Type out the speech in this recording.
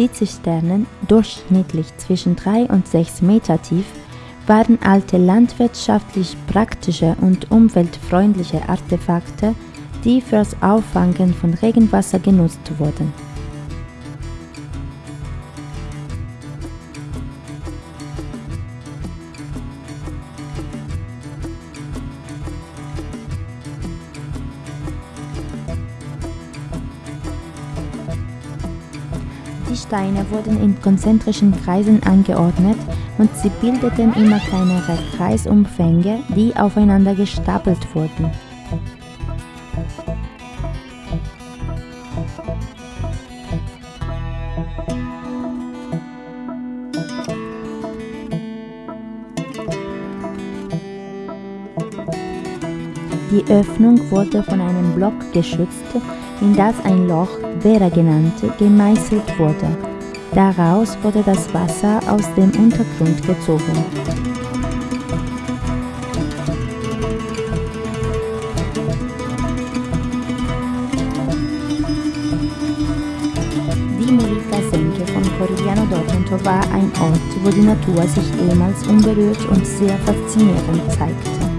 Die Zisternen, durchschnittlich zwischen 3 und 6 Meter tief, waren alte landwirtschaftlich praktische und umweltfreundliche Artefakte, die fürs Auffangen von Regenwasser genutzt wurden. Die Steine wurden in konzentrischen Kreisen angeordnet und sie bildeten immer kleinere Kreisumfänge, die aufeinander gestapelt wurden. Die Öffnung wurde von einem Block geschützt, in das ein Loch, Vera genannt, gemeißelt wurde. Daraus wurde das Wasser aus dem Untergrund gezogen. Die Murita-Senke von Corigliano d'Otranto war ein Ort, wo die Natur sich ehemals unberührt und sehr faszinierend zeigte.